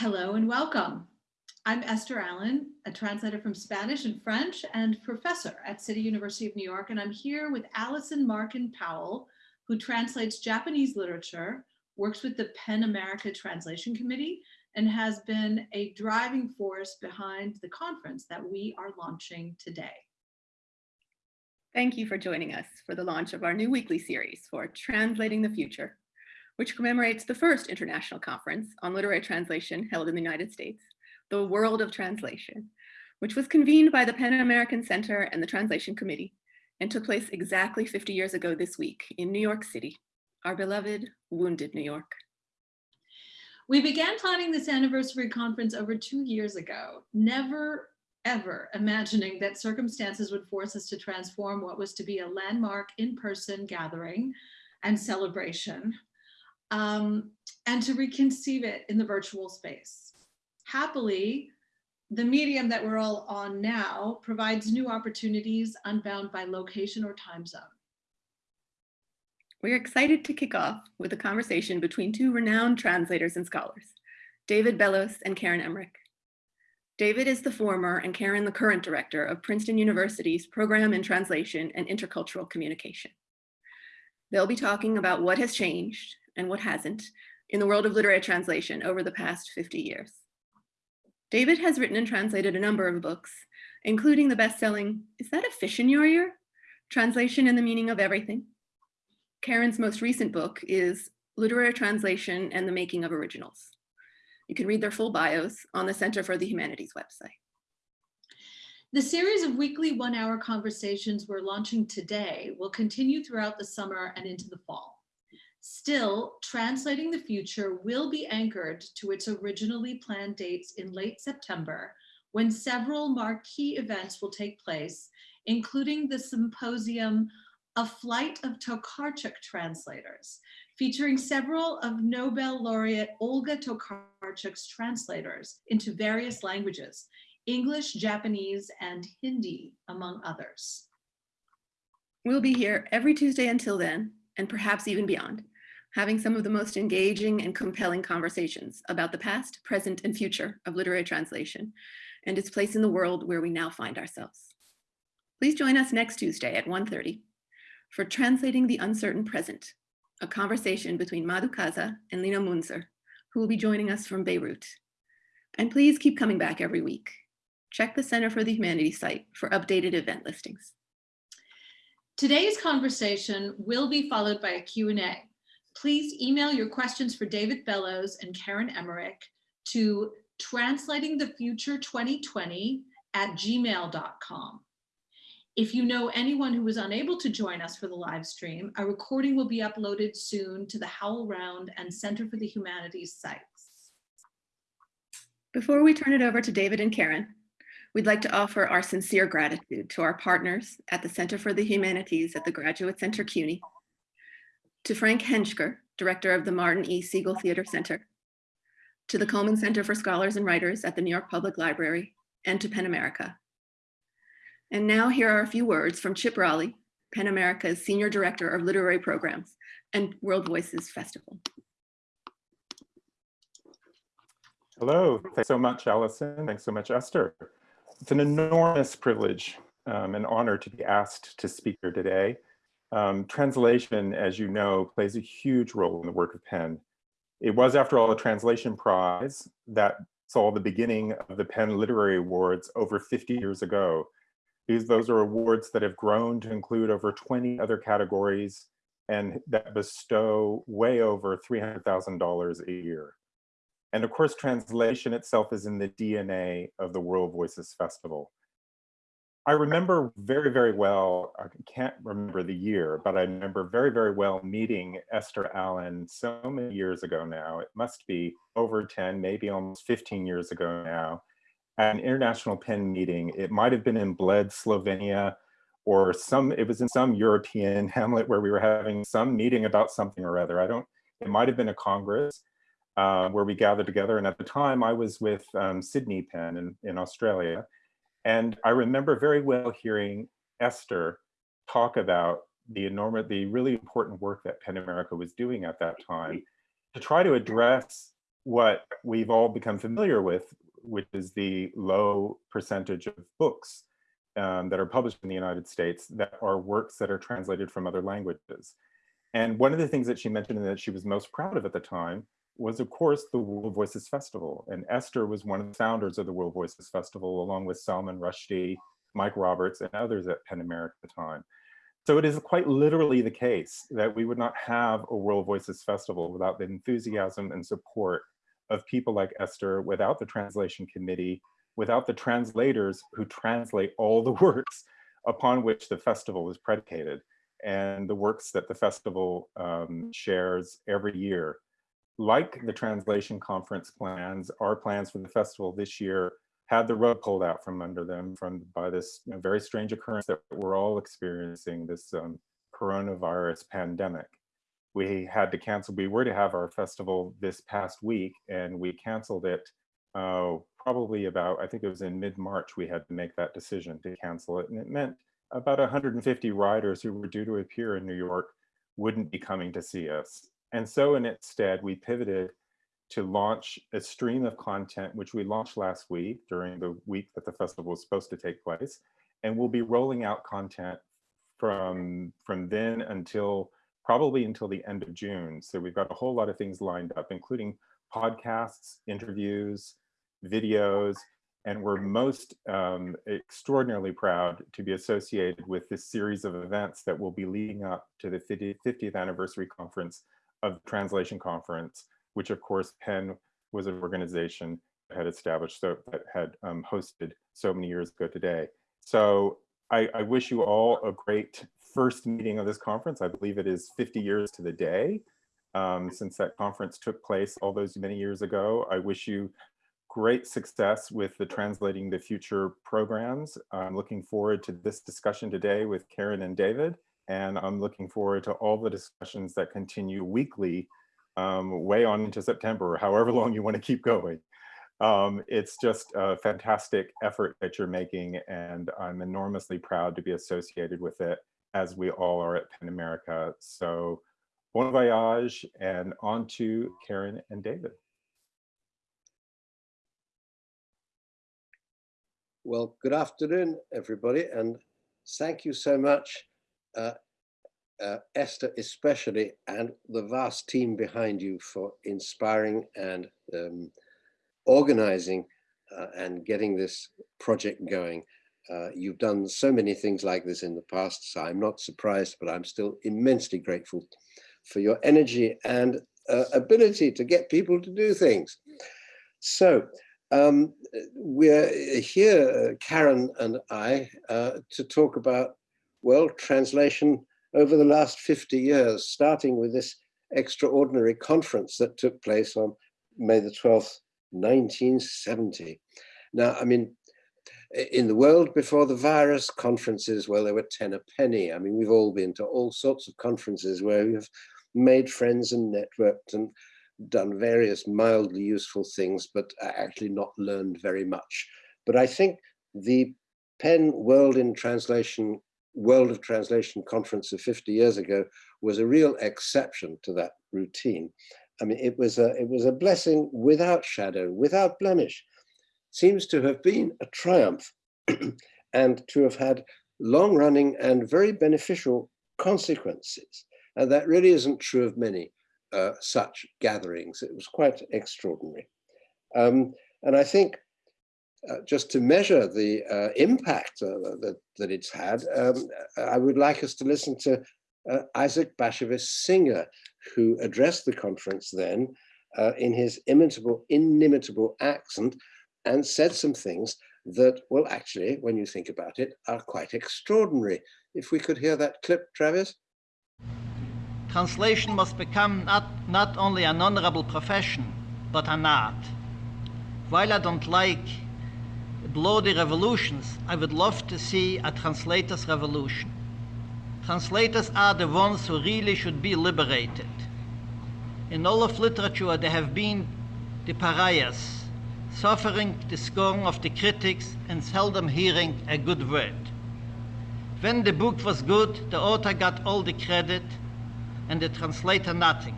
Hello and welcome. I'm Esther Allen, a translator from Spanish and French and professor at City University of New York. And I'm here with Allison Markin Powell, who translates Japanese literature, works with the PEN America Translation Committee, and has been a driving force behind the conference that we are launching today. Thank you for joining us for the launch of our new weekly series for Translating the Future, which commemorates the first international conference on literary translation held in the United States, the World of Translation, which was convened by the PEN American Center and the Translation Committee and took place exactly 50 years ago this week in New York City, our beloved wounded New York. We began planning this anniversary conference over two years ago, never ever imagining that circumstances would force us to transform what was to be a landmark in-person gathering and celebration um, and to reconceive it in the virtual space. Happily, the medium that we're all on now provides new opportunities unbound by location or time zone. We're excited to kick off with a conversation between two renowned translators and scholars, David Bellos and Karen Emmerich. David is the former and Karen the current director of Princeton University's Program in Translation and Intercultural Communication. They'll be talking about what has changed and what hasn't in the world of literary translation over the past 50 years. David has written and translated a number of books, including the best-selling, Is That a Fish in Your Ear? Translation and the Meaning of Everything. Karen's most recent book is Literary Translation and the Making of Originals. You can read their full bios on the Center for the Humanities website. The series of weekly one hour conversations we're launching today will continue throughout the summer and into the fall. Still, Translating the Future will be anchored to its originally planned dates in late September, when several marquee events will take place, including the symposium A Flight of Tokarczuk Translators, featuring several of Nobel laureate Olga Tokarczuk's translators into various languages, English, Japanese, and Hindi, among others. We'll be here every Tuesday until then, and perhaps even beyond, having some of the most engaging and compelling conversations about the past, present, and future of literary translation and its place in the world where we now find ourselves. Please join us next Tuesday at 1.30 for Translating the Uncertain Present, a conversation between Madhu Kaza and Lina Mounzer, who will be joining us from Beirut. And please keep coming back every week. Check the Center for the Humanities site for updated event listings. Today's conversation will be followed by a Q&A. Please email your questions for David Bellos and Karen Emmerich to translatingthefuture2020 at gmail.com. If you know anyone who was unable to join us for the live stream, a recording will be uploaded soon to the HowlRound and Center for the Humanities sites. Before we turn it over to David and Karen, we'd like to offer our sincere gratitude to our partners at the Center for the Humanities at the Graduate Center CUNY, to Frank Hentschker, director of the Martin E. Segal Theater Center, to the Cullman Center for Scholars and Writers at the New York Public Library, and to PEN America, and now here are a few words from Chip Rolley, PEN America's Senior Director of Literary Programs and World Voices Festival. Hello, thanks so much, Allison. Thanks so much, Esther. It's an enormous privilege um, and honor to be asked to speak here today. Um, translation, as you know, plays a huge role in the work of PEN. It was, after all, a translation prize that saw the beginning of the PEN Literary Awards over 50 years ago. These, those are awards that have grown to include over 20 other categories and that bestow way over $300,000 a year. And of course, translation itself is in the DNA of the World Voices Festival. I remember very, very well, I can't remember the year, but I remember very, very well meeting Esther Allen so many years ago now. It must be over 10, maybe almost 15 years ago now at an international PEN meeting. It might have been in Bled, Slovenia, or some, it was in some European hamlet where we were having some meeting about something or other. I don't, it might have been a Congress uh, where we gathered together. And at the time I was with um, Sydney PEN in, in Australia. And I remember very well hearing Esther talk about the enormous, the really important work that PEN America was doing at that time to try to address what we've all become familiar with, which is the low percentage of books um, that are published in the United States that are works that are translated from other languages. And one of the things that she mentioned that she was most proud of at the time was, of course, the World Voices Festival. And Esther was one of the founders of the World Voices Festival, along with Salman Rushdie, Mike Roberts, and others at PEN America at the time. So it is quite literally the case that we would not have a World Voices Festival without the enthusiasm and support of people like Esther, without the translation committee, without the translators who translate all the works upon which the festival is predicated and the works that the festival um, shares every year. Like the translation conference plans, our plans for the festival this year had the rug pulled out from under them from by this you know, very strange occurrence that we're all experiencing, this um, coronavirus pandemic. We had to cancel, we were to have our festival this past week and we canceled it uh, probably about, I think it was in mid-March, we had to make that decision to cancel it. And it meant about 150 riders who were due to appear in New York wouldn't be coming to see us. And so in its stead, we pivoted to launch a stream of content, which we launched last week during the week that the festival was supposed to take place. And we'll be rolling out content from, from then until probably until the end of June. So we've got a whole lot of things lined up, including podcasts, interviews, videos, and we're most um, extraordinarily proud to be associated with this series of events that will be leading up to the 50th anniversary conference of the Translation Conference which of course PEN was an organization that had established, so that had um, hosted so many years ago today. So I, I, wish you all a great first meeting of this conference. I believe it is 50 years to the day um, since that conference took place all those many years ago. I wish you great success with the Translating the Future programs. I'm looking forward to this discussion today with Karen and David, and I'm looking forward to all the discussions that continue weekly um, way on into September, however long you want to keep going. Um, it's just a fantastic effort that you're making, and I'm enormously proud to be associated with it, as we all are at PEN America. So bon voyage, and on to Karen and David. Well, good afternoon, everybody, and thank you so much, uh, uh, Esther especially, and the vast team behind you for inspiring and um, organizing uh, and getting this project going. Uh, you've done so many things like this in the past, so I'm not surprised, but I'm still immensely grateful for your energy and uh, ability to get people to do things. So um, we're here, Karen and I, uh, to talk about, well, translation over the last 50 years, starting with this extraordinary conference that took place on May the 12th, 1970. Now, I mean, in the world before the virus, conferences, well, they were 10 a penny. I mean, we've all been to all sorts of conferences where we've made friends and networked and done various mildly useful things, but actually not learned very much. But I think the PEN World in Translation World of Translation conference of 50 years ago was a real exception to that routine. I mean, it was a, it was a blessing without shadow, without blemish. Seems to have been a triumph and to have had long running and very beneficial consequences. And that really isn't true of many uh, such gatherings. It was quite extraordinary. Um, and I think uh, just to measure the uh, impact uh, that, that it's had, um, I would like us to listen to uh, Isaac Bashevis Singer, who addressed the conference then uh, in his imitable, inimitable accent and said some things that, well, actually, when you think about it, are quite extraordinary. If we could hear that clip, Travis. Translation must become not, not only an honorable profession, but an art. While I don't like bloody revolutions, I would love to see a translator's revolution. Translators are the ones who really should be liberated. In all of literature, they have been the pariahs, suffering the scorn of the critics and seldom hearing a good word. When the book was good, the author got all the credit and the translator nothing.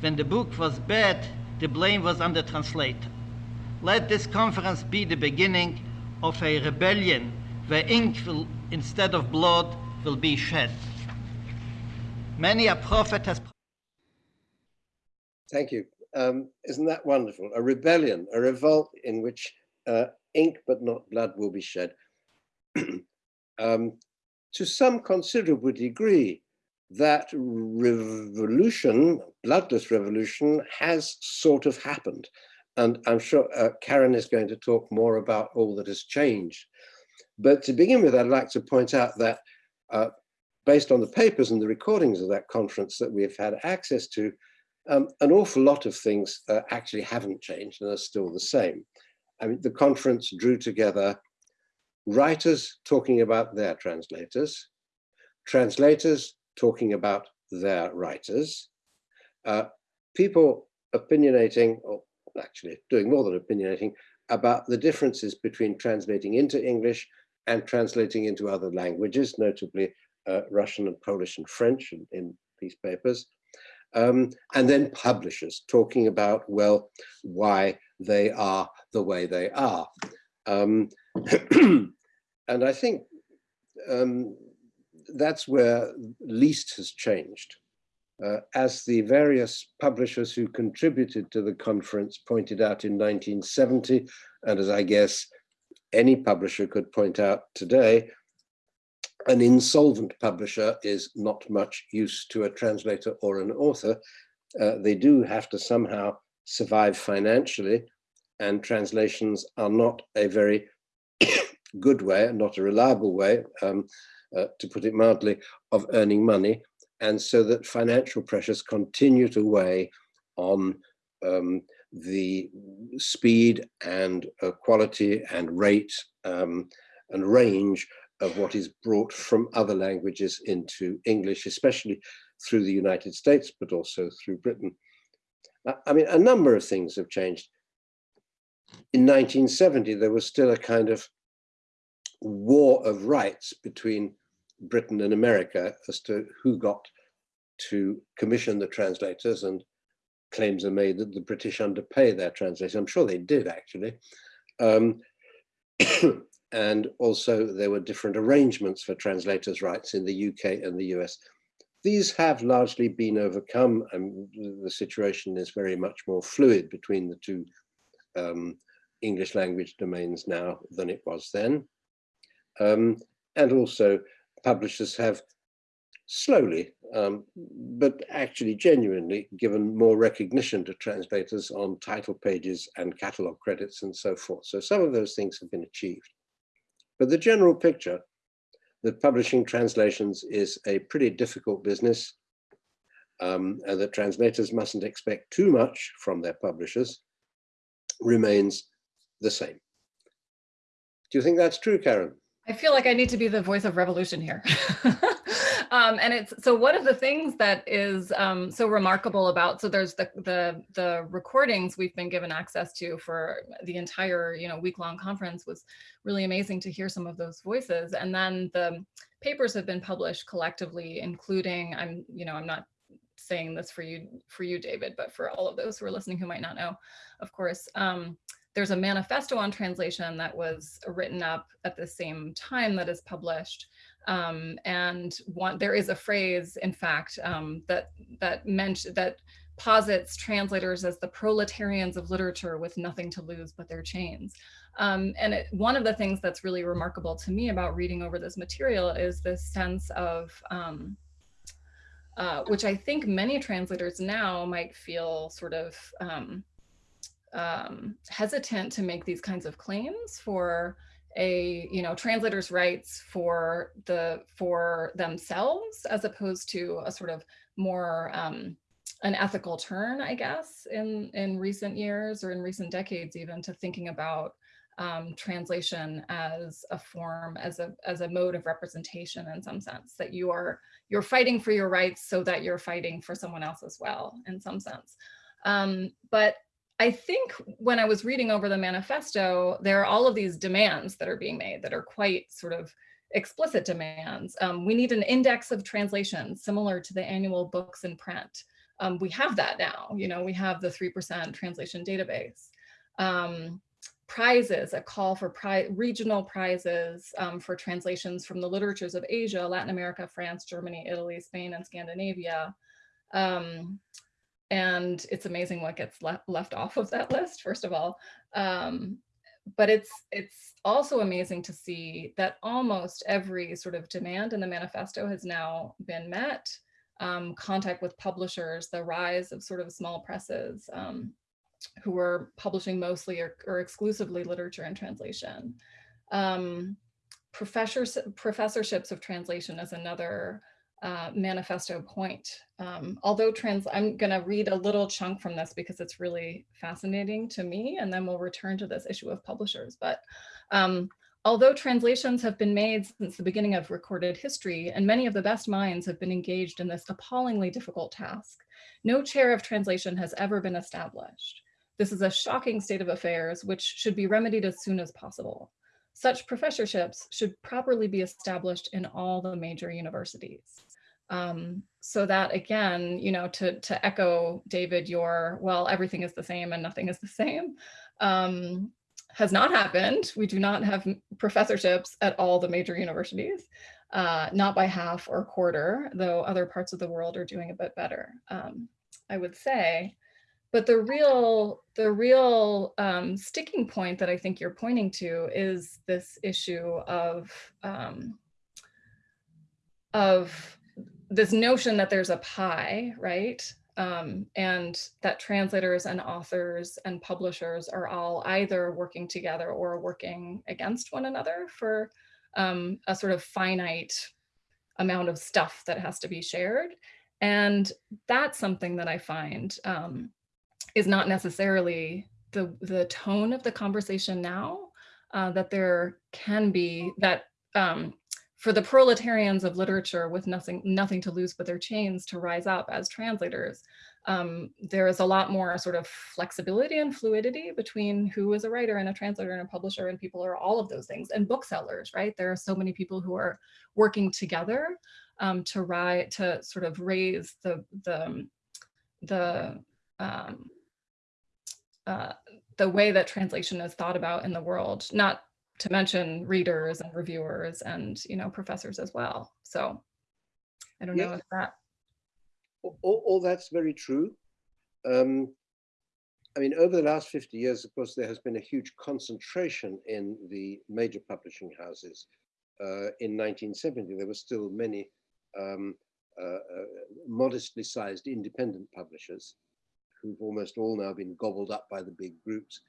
When the book was bad, the blame was on the translator. Let this conference be the beginning of a rebellion where ink will, instead of blood, will be shed. Many a prophet has Thank you. Um, isn't that wonderful? A rebellion, a revolt in which uh, ink but not blood will be shed. um, to some considerable degree, that revolution, bloodless revolution, has sort of happened. And I'm sure uh, Karen is going to talk more about all that has changed. But to begin with, I'd like to point out that uh, based on the papers and the recordings of that conference that we've had access to, um, an awful lot of things uh, actually haven't changed and are still the same. I mean, the conference drew together writers talking about their translators, translators talking about their writers, uh, people opinionating, or actually doing more than opinionating, about the differences between translating into English and translating into other languages, notably uh, Russian and Polish and French in, in these papers. Um, and then publishers talking about, well, why they are the way they are. Um, and I think um, that's where least has changed. Uh, as the various publishers who contributed to the conference pointed out in 1970, and as I guess any publisher could point out today, an insolvent publisher is not much use to a translator or an author. Uh, they do have to somehow survive financially, and translations are not a very good way, not a reliable way, um, uh, to put it mildly, of earning money. And so that financial pressures continue to weigh on um, the speed and uh, quality and rate um, and range of what is brought from other languages into English, especially through the United States, but also through Britain. I mean, a number of things have changed. In 1970, there was still a kind of war of rights between Britain and America as to who got to commission the translators and claims are made that the British underpay their translators. I'm sure they did actually. Um, and also there were different arrangements for translators' rights in the UK and the US. These have largely been overcome and the situation is very much more fluid between the two um, English language domains now than it was then. Um, and also publishers have slowly, um, but actually genuinely given more recognition to translators on title pages and catalog credits and so forth. So some of those things have been achieved. But the general picture that publishing translations is a pretty difficult business um, and that translators mustn't expect too much from their publishers remains the same. Do you think that's true, Karen? I feel like I need to be the voice of revolution here. um, and it's so one of the things that is um, so remarkable about so there's the the the recordings we've been given access to for the entire you know week long conference was really amazing to hear some of those voices. And then the papers have been published collectively, including I'm you know I'm not saying this for you for you David, but for all of those who are listening who might not know, of course. Um, there's a manifesto on translation that was written up at the same time that is published. Um, and one, there is a phrase, in fact, um, that that meant that posits translators as the proletarians of literature with nothing to lose but their chains. Um, and it, one of the things that's really remarkable to me about reading over this material is this sense of, um, uh, which I think many translators now might feel sort of um, um, hesitant to make these kinds of claims for a you know translators rights for the for themselves as opposed to a sort of more um, an ethical turn i guess in in recent years or in recent decades even to thinking about um, translation as a form as a as a mode of representation in some sense that you are you're fighting for your rights so that you're fighting for someone else as well in some sense. Um, but I think when I was reading over the manifesto, there are all of these demands that are being made that are quite sort of explicit demands. Um, we need an index of translations similar to the annual books in print. um, we have that now. You know, we have the 3% translation database. Um, prizes, a call for pri regional prizes um, for translations from the literatures of Asia, Latin America, France, Germany, Italy, Spain, and Scandinavia. And it's amazing what gets le left off of that list, first of all. Um, but it's it's also amazing to see that almost every sort of demand in the manifesto has now been met. Um, contact with publishers, the rise of sort of small presses um, who were publishing mostly or, or, exclusively literature and translation. Um, professors, professorships of translation is another uh, manifesto point. Um, although trans, I'm gonna read a little chunk from this because it's really fascinating to me, and then we'll return to this issue of publishers. But um, although translations have been made since the beginning of recorded history, and many of the best minds have been engaged in this appallingly difficult task, no chair of translation has ever been established. This is a shocking state of affairs, which should be remedied as soon as possible. Such professorships should properly be established in all the major universities. Um, so that again, you know, to, to echo David, your, well, everything is the same and nothing is the same, um, has not happened. We do not have professorships at all the major universities, uh, not by half or quarter, though other parts of the world are doing a bit better, um, I would say. But the real, the real um, sticking point that I think you're pointing to is this issue of, um, of this notion that there's a pie, right? Um, and that translators and authors and publishers are all either working together or working against one another for um, a sort of finite amount of stuff that has to be shared. And that's something that I find um, is not necessarily the, the tone of the conversation now, uh, that there can be that um, for the proletarians of literature with nothing nothing to lose but their chains to rise up as translators, um, there is a lot more sort of flexibility and fluidity between who is a writer and a translator and a publisher and people are all of those things and booksellers, right? There are so many people who are working together um, to write, to sort of raise the, the, the, um, uh, the way that translation is thought about in the world, not to mention readers and reviewers and you know professors as well. So I don't yeah. know if that. All, all that's very true. Um, I mean, over the last 50 years, of course, there has been a huge concentration in the major publishing houses. Uh, in 1970, there were still many um, uh, uh, modestly sized independent publishers who've almost all now been gobbled up by the big groups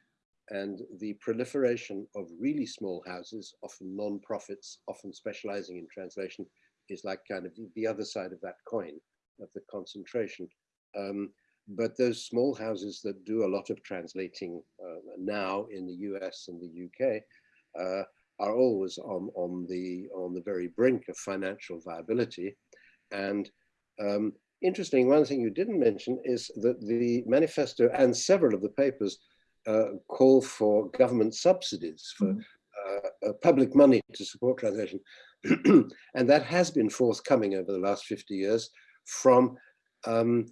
and the proliferation of really small houses, often non-profits, often specializing in translation, is like kind of the other side of that coin of the concentration. Um, but those small houses that do a lot of translating uh, now in the US and the UK uh, are always on, on, the, on the very brink of financial viability. And um, interesting, one thing you didn't mention is that the manifesto and several of the papers call for government subsidies for mm. uh, public money to support translation. and that has been forthcoming over the last 50 years from, um,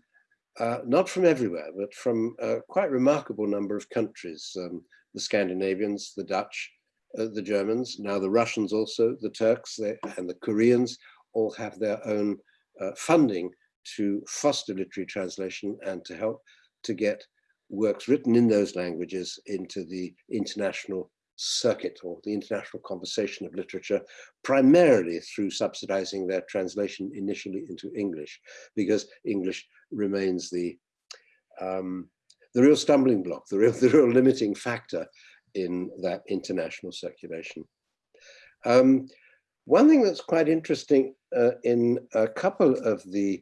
uh, not from everywhere, but from a quite remarkable number of countries. Um, the Scandinavians, the Dutch, uh, the Germans, now the Russians also, the Turks they, and the Koreans all have their own uh, funding to foster literary translation and to help to get works written in those languages into the international circuit or the international conversation of literature, primarily through subsidizing their translation initially into English, because English remains the, um, the real stumbling block, the real, the real limiting factor in that international circulation. Um, one thing that's quite interesting uh, in a couple of the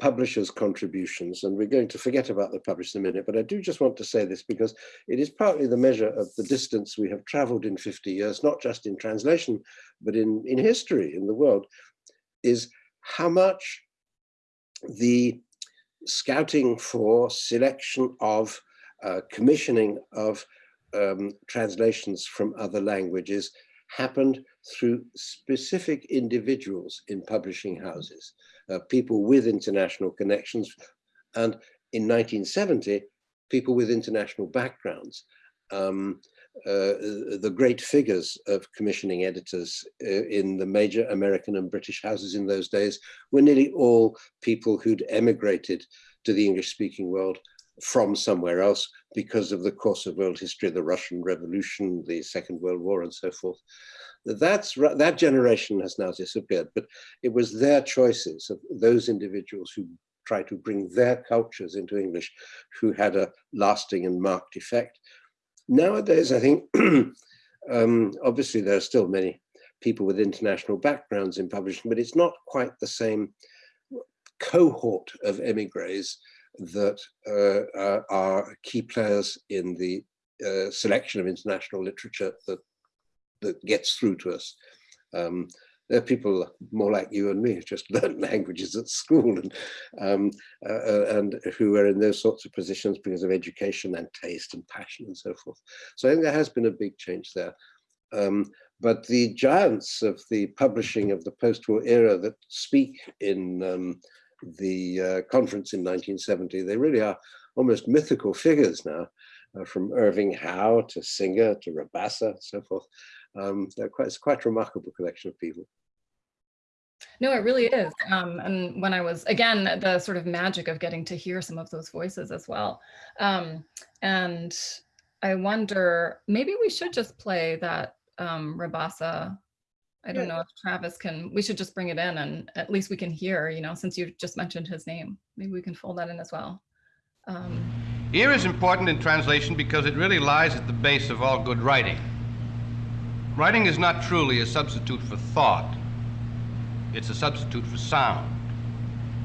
publishers' contributions, and we're going to forget about the publishers in a minute, but I do just want to say this because it is partly the measure of the distance we have traveled in 50 years, not just in translation, but in, in history, in the world, is how much the scouting for selection of uh, commissioning of um, translations from other languages happened through specific individuals in publishing houses. Uh, people with international connections, and in 1970, people with international backgrounds. Um, uh, the great figures of commissioning editors uh, in the major American and British houses in those days were nearly all people who'd emigrated to the English speaking world from somewhere else because of the course of world history, the Russian Revolution, the Second World War and so forth. That's, that generation has now disappeared, but it was their choices of those individuals who tried to bring their cultures into English who had a lasting and marked effect. Nowadays, I think, um, obviously there are still many people with international backgrounds in publishing, but it's not quite the same cohort of emigres that uh, are key players in the uh, selection of international literature that that gets through to us. Um, there are people more like you and me who just learned languages at school and um, uh, uh, and who are in those sorts of positions because of education and taste and passion and so forth. So I think there has been a big change there. Um, but the giants of the publishing of the post-war era that speak in um, the uh, conference in 1970, they really are almost mythical figures now, uh, from Irving Howe to Singer to Rabassa, so forth. Um, quite, it's quite a remarkable collection of people. No, it really is. Um, and when I was, again, the sort of magic of getting to hear some of those voices as well. Um, and I wonder, maybe we should just play that um, Rabassa. I don't yeah. know if Travis can, we should just bring it in and at least we can hear, you know, since you just mentioned his name, maybe we can fold that in as well. Um, Ear is important in translation because it really lies at the base of all good writing. Writing is not truly a substitute for thought. It's a substitute for sound.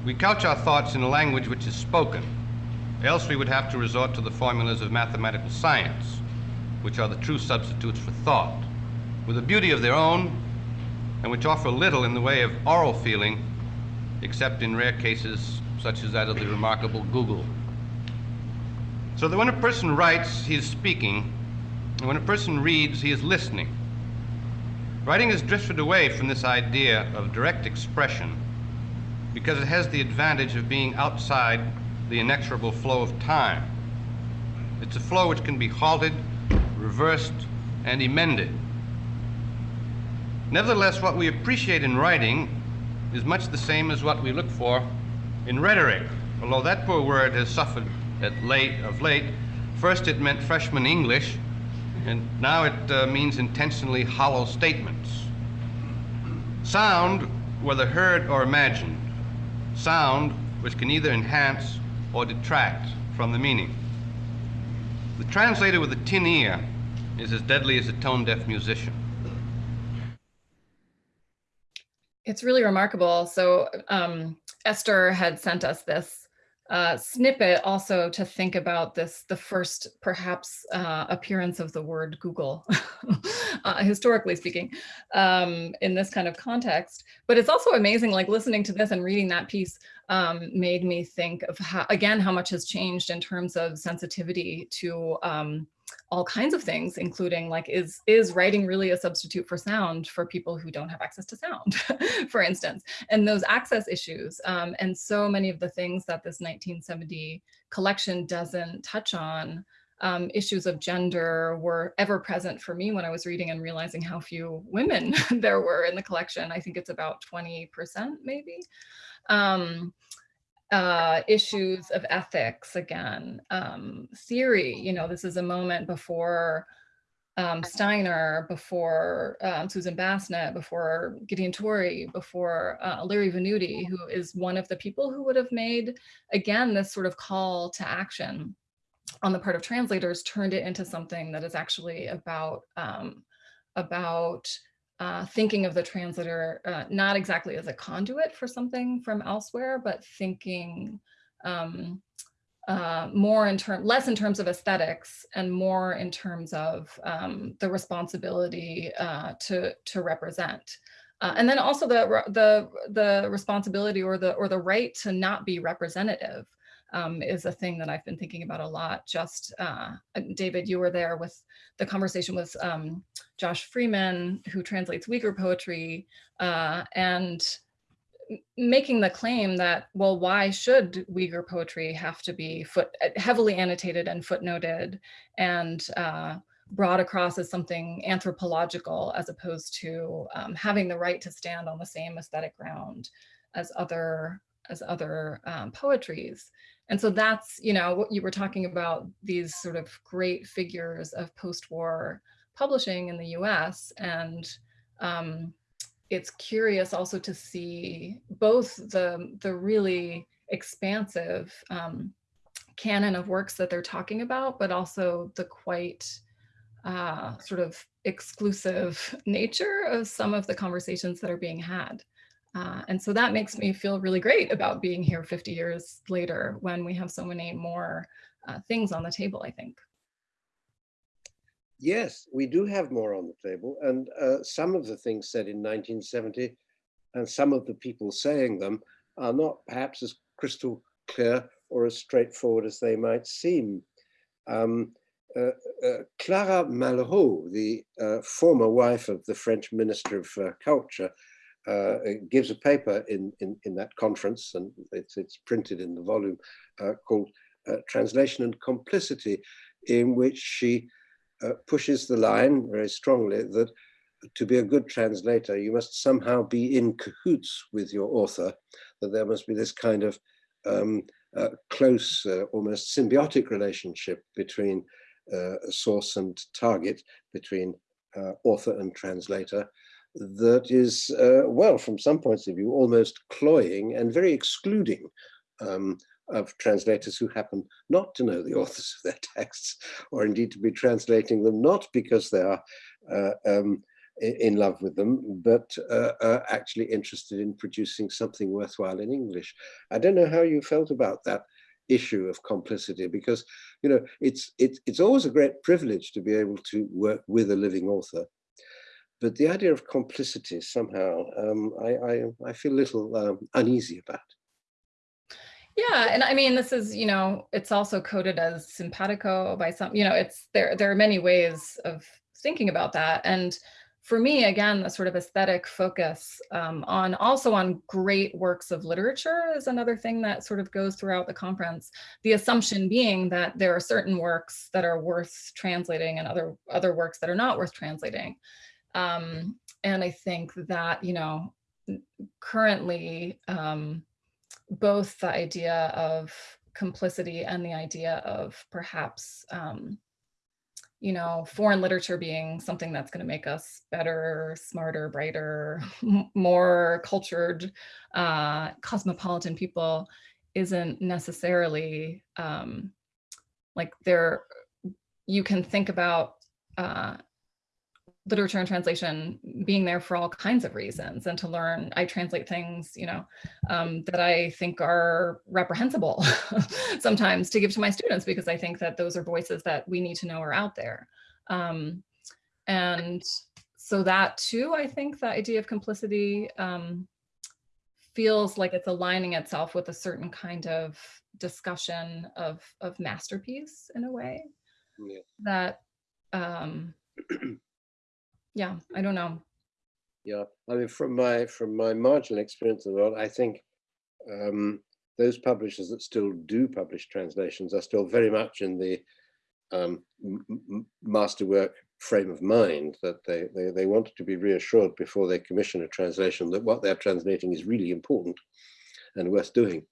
We couch our thoughts in a language which is spoken, else we would have to resort to the formulas of mathematical science, which are the true substitutes for thought, with a beauty of their own, and which offer little in the way of oral feeling, except in rare cases such as that of the remarkable googol. So that when a person writes, he is speaking, and when a person reads, he is listening. Writing has drifted away from this idea of direct expression because it has the advantage of being outside the inexorable flow of time. It's a flow which can be halted, reversed, and emended. Nevertheless, what we appreciate in writing is much the same as what we look for in rhetoric, although that poor word has suffered at late, of late. First it meant freshman English, and now it uh, means intentionally hollow statements. Sound, whether heard or imagined, sound which can either enhance or detract from the meaning. The translator with a tin ear is as deadly as a tone-deaf musician. It's really remarkable. So um, Esther had sent us this uh, snippet also to think about this, the first perhaps uh, appearance of the word Google, uh, historically speaking, um, in this kind of context. But it's also amazing, like listening to this and reading that piece um, made me think of how, again, how much has changed in terms of sensitivity to um, all kinds of things, including like, is, is writing really a substitute for sound for people who don't have access to sound, for instance, and those access issues. Um, and so many of the things that this 1970 collection doesn't touch on um, issues of gender were ever present for me when I was reading and realizing how few women there were in the collection. I think it's about 20% maybe. Um, uh, issues of ethics again, um, theory, you know, this is a moment before um, Steiner, before um, Susan Bassnett, before Gideon Toury, before uh, Larry Venuti, who is one of the people who would have made, again, this sort of call to action on the part of translators, turned it into something that is actually about, um, about uh, thinking of the translator uh, not exactly as a conduit for something from elsewhere, but thinking um, uh, more in terms, less in terms of aesthetics and more in terms of um, the responsibility uh, to to represent. Uh, and then also the the the responsibility or the or the right to not be representative um, is a thing that I've been thinking about a lot. Just uh, David, you were there with the conversation with um, Josh Freeman, who translates Uyghur poetry, uh, and making the claim that, well, why should Uyghur poetry have to be foot uh, heavily annotated and footnoted and uh, brought across as something anthropological as opposed to um, having the right to stand on the same aesthetic ground as other as other um, poetries. And so that's, you know, what you were talking about these sort of great figures of post-war publishing in the US. And um, it's curious also to see both the, the really expansive um, canon of works that they're talking about, but also the quite uh, sort of exclusive nature of some of the conversations that are being had. Uh, and so that makes me feel really great about being here 50 years later when we have so many more uh, things on the table, I think. Yes, we do have more on the table. And uh, some of the things said in 1970 and some of the people saying them are not perhaps as crystal clear or as straightforward as they might seem. Um, uh, uh, Clara Malraux, the uh, former wife of the French Minister of Culture, uh, gives a paper in, in, in, that conference, and it's, it's printed in the volume uh, called Translation and Complicity, in which she pushes the line very strongly that to be a good translator, you must somehow be in cahoots with your author, that there must be this kind of um, uh, close, uh, almost symbiotic relationship between uh, source and target, between author and translator, that is, uh, well, from some points of view, almost cloying and very excluding um, of translators who happen not to know the authors of their texts, or indeed to be translating them not because they are uh, um, in love with them, but uh, are actually interested in producing something worthwhile in English. I don't know how you felt about that issue of complicity because you know it's it's it's always a great privilege to be able to work with a living author but the idea of complicity somehow um, I, I, I feel a little um, uneasy about. Yeah, and I mean, this is, you know, it's also coded as simpatico by some, you know, it's there, there are many ways of thinking about that. And for me, again, the sort of aesthetic focus um, on also on great works of literature is another thing that sort of goes throughout the conference. The assumption being that there are certain works that are worth translating and other, other works that are not worth translating. Um, and I think that, you know, currently um, both the idea of complicity and the idea of perhaps, um, you know, foreign literature being something that's going to make us better, smarter, brighter, more cultured, uh, cosmopolitan people isn't necessarily um, like there, you can think about uh, literature and translation being there for all kinds of reasons and to learn i translate things you know um, that i think are reprehensible sometimes to give to my students because i think that those are voices that we need to know are out there um, and so that too i think the idea of complicity um, feels like it's aligning itself with a certain kind of discussion of of masterpiece in a way yeah. that um yeah, I don't know. Yeah, I mean, from my from my marginal experience of the world, I think um, those publishers that still do publish translations are still very much in the um, masterwork frame of mind that they, they they want to be reassured before they commission a translation that what they're translating is really important and worth doing.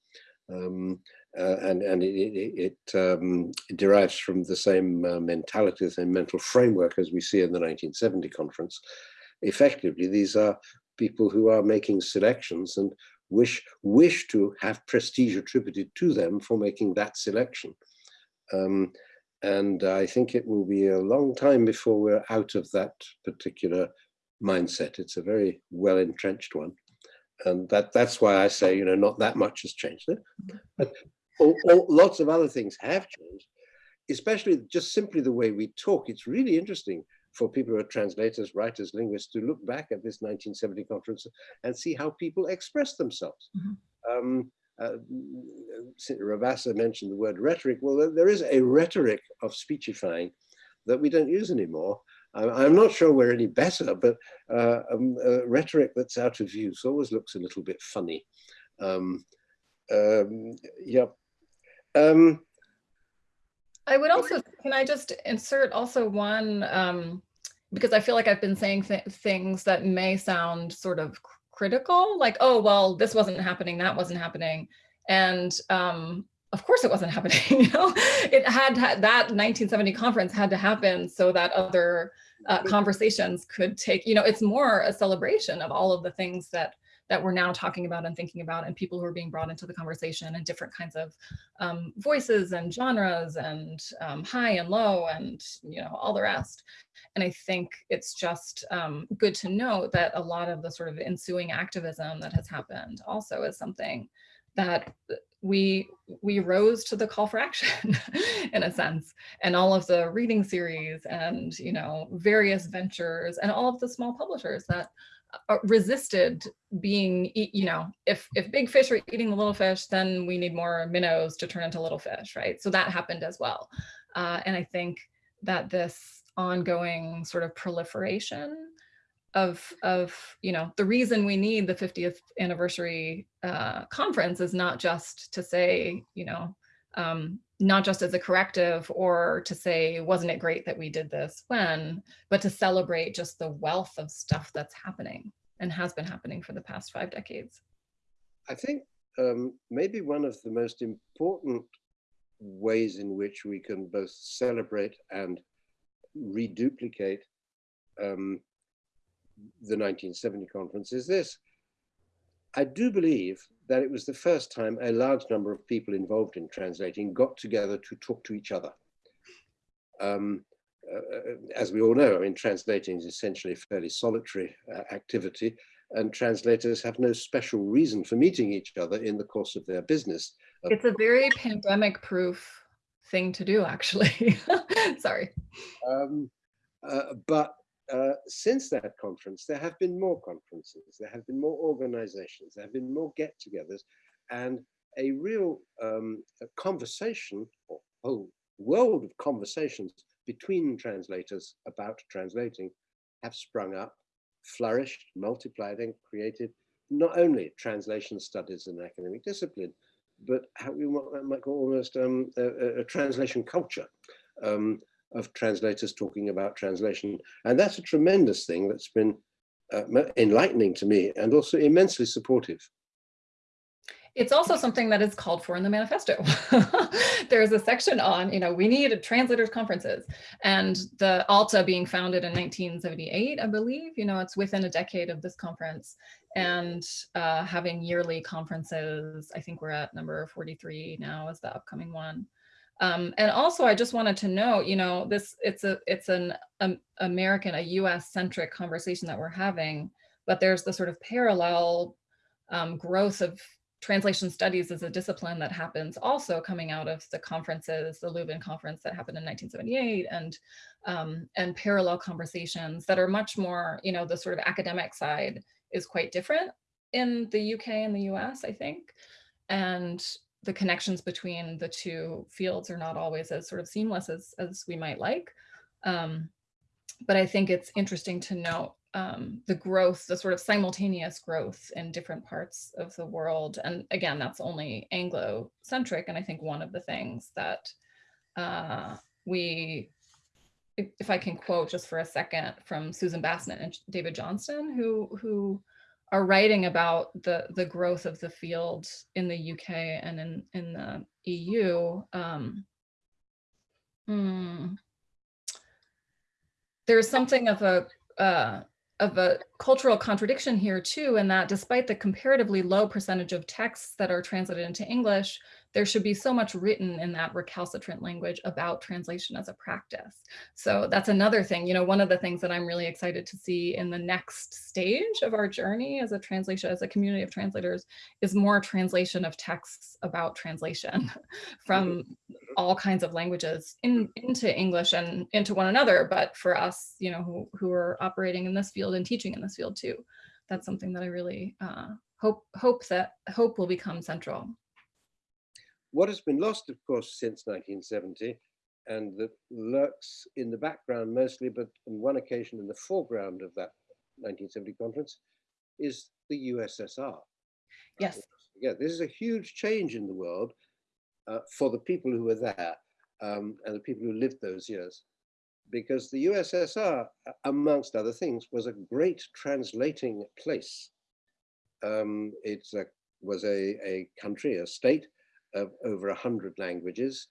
Um, uh, and and it, it, um, it, derives from the same uh, mentality, the same mental framework as we see in the 1970 conference. Effectively, these are people who are making selections and wish wish to have prestige attributed to them for making that selection. Um, and I think it will be a long time before we're out of that particular mindset. It's a very well entrenched one and that that's why I say you know not that much has changed. But all, all, lots of other things have changed, especially just simply the way we talk. It's really interesting for people who are translators, writers, linguists to look back at this 1970 conference and see how people express themselves. Mm -hmm. um, uh, Rabassa mentioned the word rhetoric. Well, there is a rhetoric of speechifying that we don't use anymore. I'm, I'm not sure we're any better, but uh, um, uh, rhetoric that's out of use always looks a little bit funny. Um, um, yeah. Um, I would also, can I just insert also one, um, because I feel like I've been saying th things that may sound sort of critical, like, oh, well, this wasn't happening, that wasn't happening. And um, of course it wasn't happening, you know, it had, had that 1970 conference had to happen so that other uh, conversations could take, you know, it's more a celebration of all of the things that that we're now talking about and thinking about and people who are being brought into the conversation and different kinds of um, voices and genres and um, high and low and you know all the rest. And i think it's just um, good to note that a lot of the sort of ensuing activism that has happened also is something that we we rose to the call for action in a sense. And all of the reading series and you know various ventures and all of the small publishers that resisted being, you know, if if big fish are eating the little fish, then we need more minnows to turn into little fish, right? So that happened as well. Uh, and I think that this ongoing sort of proliferation of of you know the reason we need the 50th anniversary uh, conference is not just to say you know um, not just as a corrective or to say, wasn't it great that we did this when, but to celebrate just the wealth of stuff that's happening and has been happening for the past five decades. I think um, maybe one of the most important ways in which we can both celebrate and reduplicate um, the 1970 conference is this. I do believe that it was the first time a large number of people involved in translating got together to talk to each other. Um, uh, as we all know, I mean, translating is essentially a fairly solitary uh, activity, and translators have no special reason for meeting each other in the course of their business. It's a very pandemic proof thing to do, actually. Sorry. Um, uh, but uh, since that conference, there have been more conferences, there have been more organizations, there have been more get togethers, and a real um, a conversation, or whole world of conversations between translators about translating have sprung up, flourished, multiplied, and created not only translation studies and academic discipline, but how we might call almost um, a, a, translation culture. Um, of translators talking about translation. And that's a tremendous thing that's been uh, enlightening to me and also immensely supportive. It's also something that is called for in the manifesto. There's a section on, you know, we need translators conferences and the ALTA being founded in 1978, I believe, you know, it's within a decade of this conference and uh, having yearly conferences. I think we're at number 43 now is the upcoming one. Um, and also, I just wanted to note, you know, this it's a it's an um, American, a U.S. centric conversation that we're having, but there's the sort of parallel um, growth of translation studies as a discipline that happens also coming out of the conferences, the Leuven conference that happened in 1978, and um, and parallel conversations that are much more, you know, the sort of academic side is quite different in the UK and the US, I think. And the connections between the two fields are not always as sort of seamless as, as we might like. Um, but I think it's interesting to note um, the growth, the sort of simultaneous growth in different parts of the world. And again, that's only Anglo-centric. And I think one of the things that uh, we, if, I can quote just for a second from Susan Bassnett and David Johnston, who, who are writing about the the growth of the field in the UK and in in the EU. Um, hmm, there's something of a uh, of a cultural contradiction here too, in that despite the comparatively low percentage of texts that are translated into English, there should be so much written in that recalcitrant language about translation as a practice. So that's another thing, you know, one of the things that I'm really excited to see in the next stage of our journey as a translation, as a community of translators, is more translation of texts about translation from mm-hmm. all kinds of languages in, into English and into one another. But for us, you know, who, who are operating in this field and teaching in this field too, that's something that I really uh, hope hope that hope will become central. What has been lost, of course, since 1970 and that lurks in the background mostly, but on one occasion in the foreground of that 1970 conference, is the USSR. Yes. Yeah, this is a huge change in the world uh, for the people who were there um, and the people who lived those years. Because the USSR, amongst other things, was a great translating place. Um, it was a, a country, a state of over 100 languages,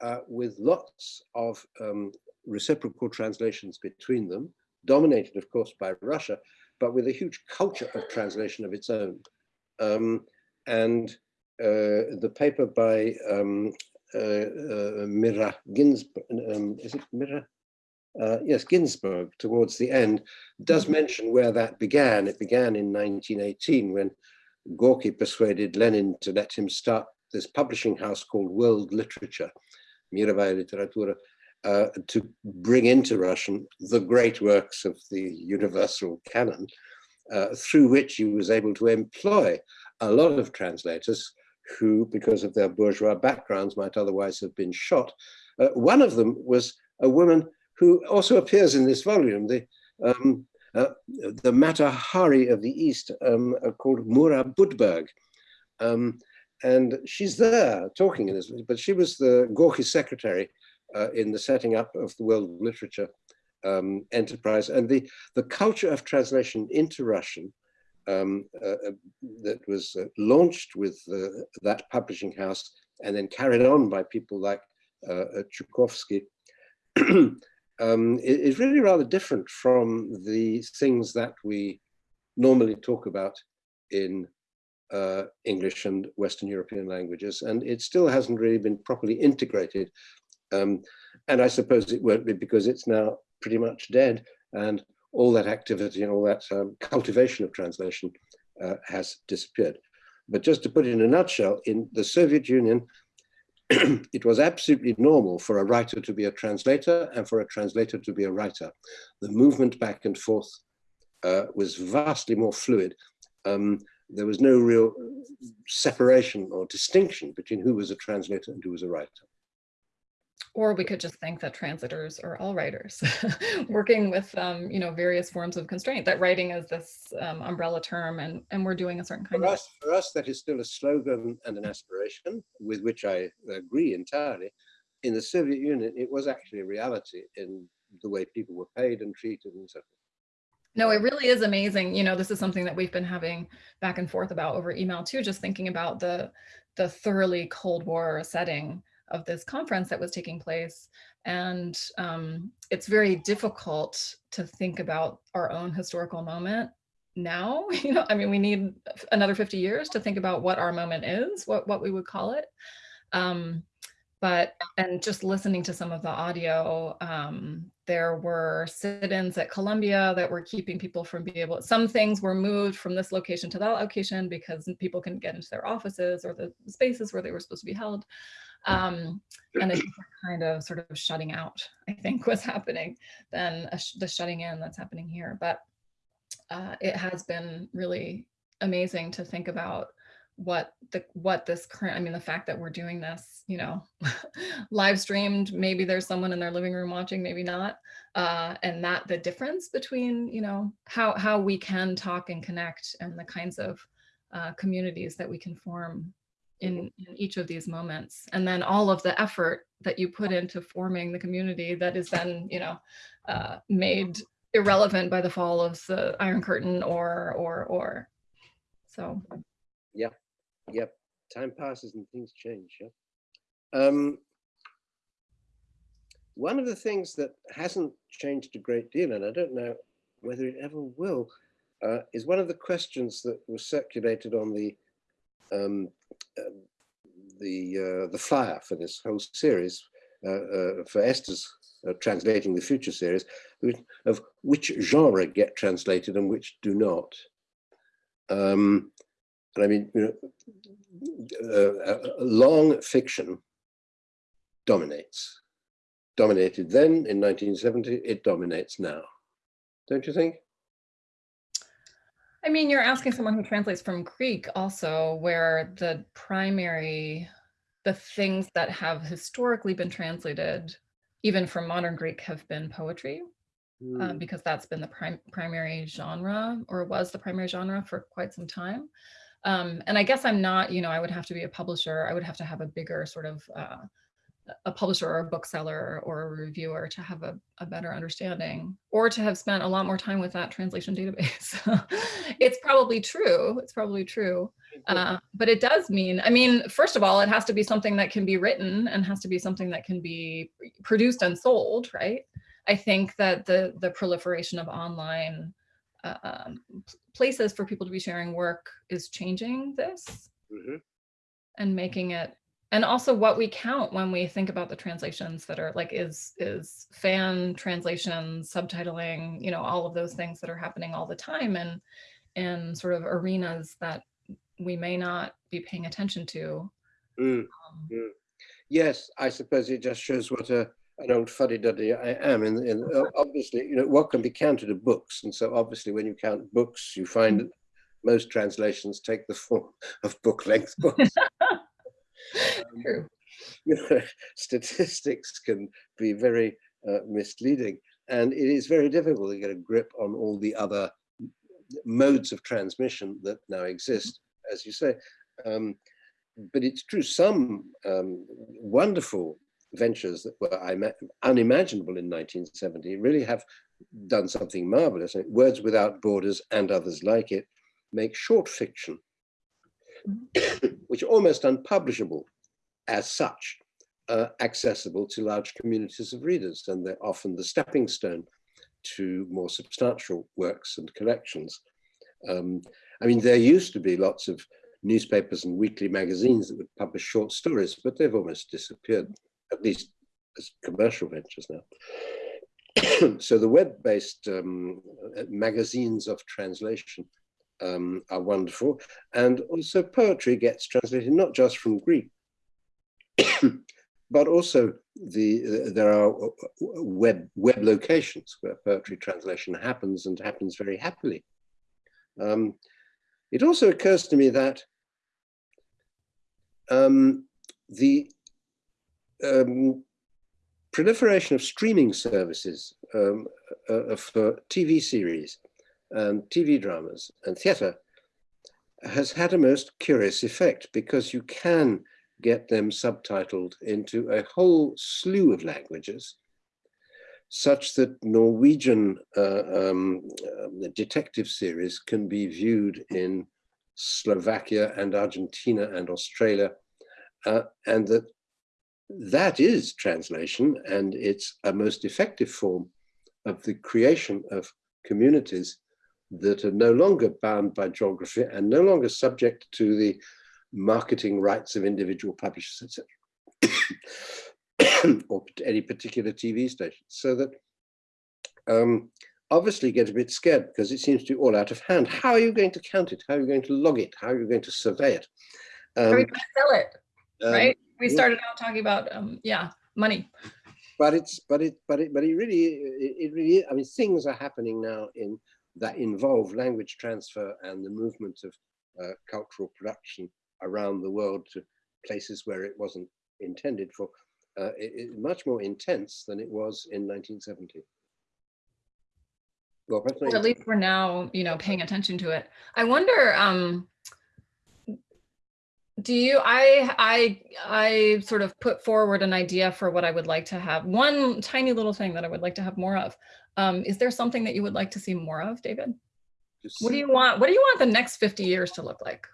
uh, with lots of um, reciprocal translations between them, dominated, of course, by Russia, but with a huge culture of translation of its own. Um, and uh, the paper by um, uh, uh, Mirra Ginsburg, um, is it Mirra? Uh, yes, Ginsburg, towards the end, does mention where that began. It began in 1918 when Gorky persuaded Lenin to let him start this publishing house called World Literature, Mirovaya Literatura, uh, to bring into Russian the great works of the universal canon, uh, through which he was able to employ a lot of translators who, because of their bourgeois backgrounds, might otherwise have been shot. Uh, one of them was a woman who also appears in this volume, the, um, uh, the Mata Hari of the East, um, uh, called Mura Budberg. Um, and she's there talking in this, but she was the Gorky secretary uh, in the setting up of the world literature um, enterprise. And the, the culture of translation into Russian um, uh, uh that was uh, launched with uh, that publishing house and then carried on by people like uh, Chukovsky um, is really rather different from the things that we normally talk about in uh, English and Western European languages, and it still hasn't really been properly integrated. Um, and I suppose it won't be because it's now pretty much dead, and all that activity and all that um, cultivation of translation uh, has disappeared. But just to put it in a nutshell, in the Soviet Union, it was absolutely normal for a writer to be a translator and for a translator to be a writer. The movement back and forth uh, was vastly more fluid. Um, there was no real separation or distinction between who was a translator and who was a writer. Or we could just think that translators are all writers, working with um, you know various forms of constraint. That writing is this um, umbrella term, and and we're doing a certain kind for of. Us, for us, that is still a slogan and an aspiration, with which I agree entirely. In the Soviet Union, it was actually a reality in the way people were paid and treated and so forth. No, it really is amazing. You know, this is something that we've been having back and forth about over email too, just thinking about the the thoroughly Cold War setting of this conference that was taking place. And um, it's very difficult to think about our own historical moment now. You know, I mean, we need another 50 years to think about what our moment is, what, what we would call it. Um, but, and just listening to some of the audio, um, there were sit-ins at Columbia that were keeping people from being able, some things were moved from this location to that location because people couldn't get into their offices or the spaces where they were supposed to be held. Um, and a kind of sort of shutting out, I think was happening than sh the shutting in that's happening here. But uh, it has been really amazing to think about what the what this current i mean the fact that we're doing this you know live streamed maybe there's someone in their living room watching maybe not uh and that the difference between you know how how we can talk and connect and the kinds of uh, communities that we can form in, in each of these moments. And then all of the effort that you put into forming the community that is then you know uh made irrelevant by the fall of the iron curtain or or or. So. Yeah Yep, time passes and things change. Yeah? Um, one of the things that hasn't changed a great deal, and I don't know whether it ever will, uh, is one of the questions that was circulated on the um, uh, the uh, the flyer for this whole series uh, uh, for Esther's uh, translating the future series of which genre get translated and which do not. Um, and I mean, you know, uh, long fiction dominates. Dominated then in 1970, it dominates now. Don't you think? I mean, you're asking someone who translates from Greek also, where the primary, the things that have historically been translated even from modern Greek have been poetry, Hmm. um, because that's been the prim- primary genre or was the primary genre for quite some time. Um, and I guess I'm not, you know, I would have to be a publisher. I would have to have a bigger sort of uh, a publisher or a bookseller or a reviewer to have a, a better understanding or to have spent a lot more time with that translation database. it's probably true. It's probably true. Uh, but it does mean, I mean, first of all, it has to be something that can be written and has to be something that can be produced and sold, right? I think that the the proliferation of online uh, um, places for people to be sharing work is changing this Mhm. and making it and also what we count when we think about the translations that are like is is fan translation subtitling you know all of those things that are happening all the time and in sort of arenas that we may not be paying attention to Mm. um, Yes, I suppose it just shows what a, an old fuddy-duddy I am. In, in obviously, you know, what can be counted are books, and so obviously, when you count books, you find that most translations take the form of book-length books. Um, true you know, statistics can be very uh, misleading, and it is very difficult to get a grip on all the other modes of transmission that now exist, as you say. Um, but it's true, some um, wonderful ventures that were unimaginable in 1970 really have done something marvelous. Words Without Borders and others like it make short fiction, which are almost unpublishable as such, uh, accessible to large communities of readers, and they're often the stepping stone to more substantial works and collections. Um, I mean, there used to be lots of newspapers and weekly magazines that would publish short stories, but they've almost disappeared, at least as commercial ventures now. so the web-based um, magazines of translation um, are wonderful, and also poetry gets translated not just from Greek, but also the uh, there are uh, web web locations where poetry translation happens and happens very happily. Um, it also occurs to me that um, the um, proliferation of streaming services um, uh, for TV series and TV dramas and theatre has had a most curious effect because you can get them subtitled into a whole slew of languages such that Norwegian uh, um, uh, detective series can be viewed in Slovakia and Argentina and Australia, uh, and that that is translation, and it's a most effective form of the creation of communities that are no longer bound by geography and no longer subject to the marketing rights of individual publishers, etc., or any particular TV station. So that um, obviously get a bit scared because it seems to be all out of hand. How are you going to count it? How are you going to log it? How are you going to survey it? How are we Um, gonna sell it um, right we started out talking about um yeah money but it's but it but it but it really it, it really I mean things are happening now in that involve language transfer and the movement of uh, cultural production around the world to places where it wasn't intended for. Uh, it, it- much more intense than it was in 1970. Well, at least we're now you know paying attention to it i wonder um do you i i i sort of put forward an idea for what i would like to have one tiny little thing that i would like to have more of. Um is there something that you would like to see more of david? Just- what do you want what do you want the next 50 years to look like?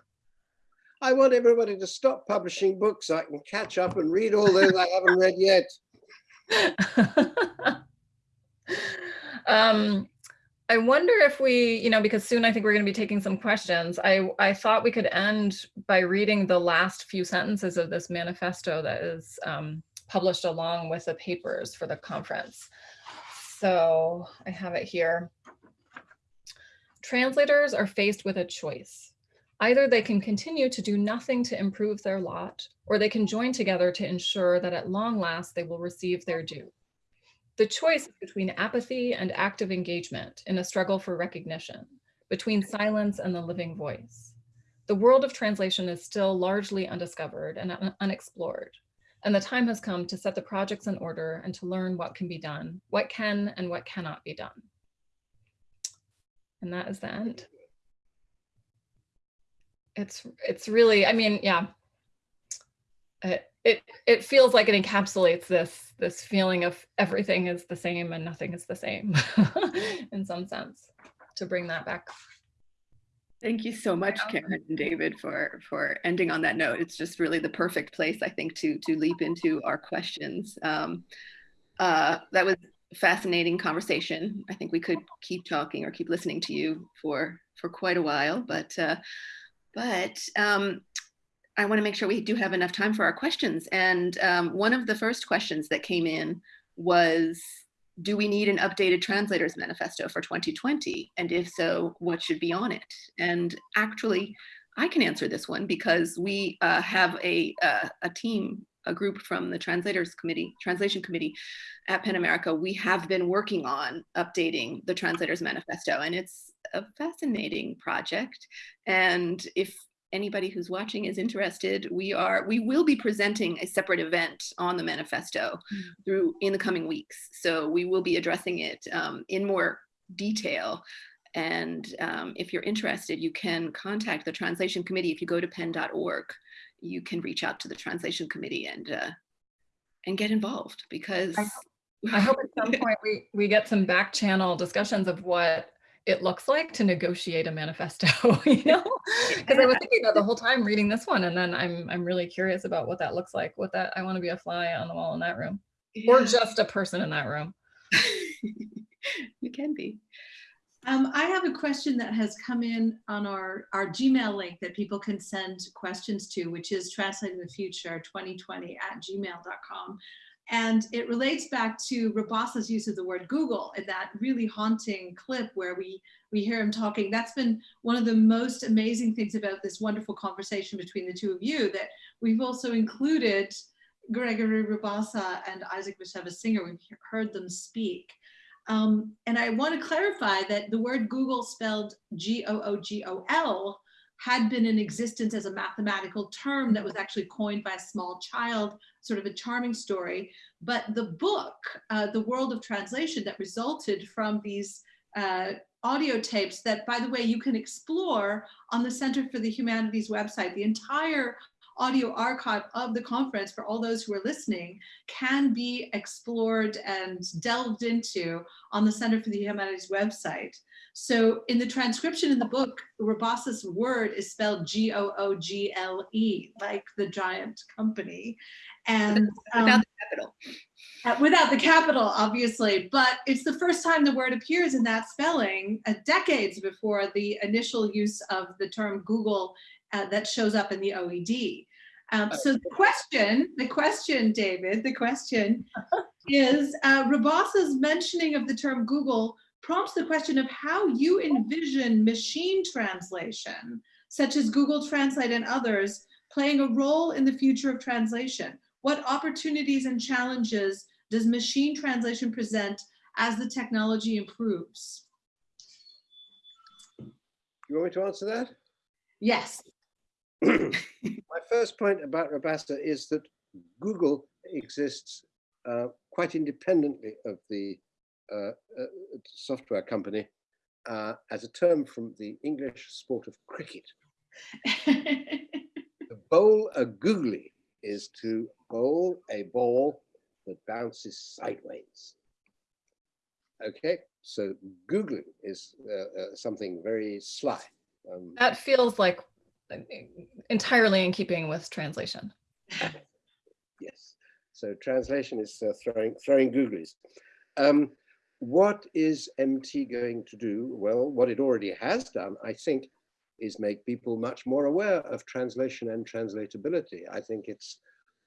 I want everybody to stop publishing books so I can catch up and read all those I haven't read yet. um, I wonder if we, you know, because soon I think we're going to be taking some questions. I I thought we could end by reading the last few sentences of this manifesto that is um, published along with the papers for the conference. So I have it here. Translators are faced with a choice. Either they can continue to do nothing to improve their lot, or they can join together to ensure that at long last they will receive their due. The choice between apathy and active engagement in a struggle for recognition, between silence and the living voice. The world of translation is still largely undiscovered and un- unexplored. And the time has come to set the projects in order and to learn what can be done, what can and what cannot be done. And that is the end. It's, it's really, I mean, yeah. It, it, it feels like it encapsulates this, this feeling of everything is the same and nothing is the same in some sense, to bring that back. Thank you so much, Karen and David, for for ending on that note. It's just really the perfect place, I think, to to leap into our questions. Um, uh, that was fascinating conversation. I think we could keep talking or keep listening to you for for quite a while, but uh, but um, I want to make sure we do have enough time for our questions. And um, one of the first questions that came in was do we need an updated translators manifesto for 2020? And if so, what should be on it? And actually, I can answer this one because we uh, have a, uh, a team, a group from the translators committee, translation committee at PEN America. We have been working on updating the translators manifesto and it's a fascinating project. And if anybody who's watching is interested, we are we will be presenting a separate event on the manifesto mm. through in the coming weeks. So we will be addressing it um, in more detail. And um, if you're interested, you can contact the translation committee. If you go to pen.org, you can reach out to the translation committee and uh, and get involved because I, I hope at some point we we get some back channel discussions of what it looks like to negotiate a manifesto, you know? Because I was thinking about the whole time reading this one, and then I'm I'm really curious about what that looks like. What that I want to be a fly on the wall in that room, yeah. or just a person in that room. you can be. Um, I have a question that has come in on our, our Gmail link that people can send questions to, which is translating the future 2020 at gmail.com. And it relates back to Rabassa's use of the word Google in that really haunting clip where we, we hear him talking. That's been one of the most amazing things about this wonderful conversation between the two of you, that we've also included Gregory Rabassa and Isaac Bashevis Singer. We've heard them speak. Um, and I want to clarify that the word googol spelled G-O-O-G-O-L had been in existence as a mathematical term that was actually coined by a small child, sort of a charming story. But the book, uh, The World of Translation, that resulted from these uh, audio tapes that, by the way, you can explore on the Center for the Humanities website. The entire audio archive of the conference for all those who are listening can be explored and delved into on the Center for the Humanities website. So in the transcription in the book, Rabassa's word is spelled G-O-O-G-L-E, like the giant company. And um, without the capital. Uh, without the capital, obviously, but it's the first time the word appears in that spelling, uh, decades before the initial use of the term Google uh, that shows up in the OED. Um, so the question, the question, David, the question is uh, Rabassa's mentioning of the term Google prompts the question of how you envision machine translation, such as Google Translate and others, playing a role in the future of translation. What opportunities and challenges does machine translation present as the technology improves? You want me to answer that? Yes. My first point about Rabassa is that Google exists uh, quite independently of the uh, uh, software company uh, as a term from the English sport of cricket. to bowl a googly is to bowl a ball that bounces sideways. Okay, so googly is uh, uh, something very sly. Um, that feels like entirely in keeping with translation. yes, so translation is uh, throwing throwing googlies. Um, what is MT going to do? Well, what it already has done, I think, is make people much more aware of translation and translatability. I think it's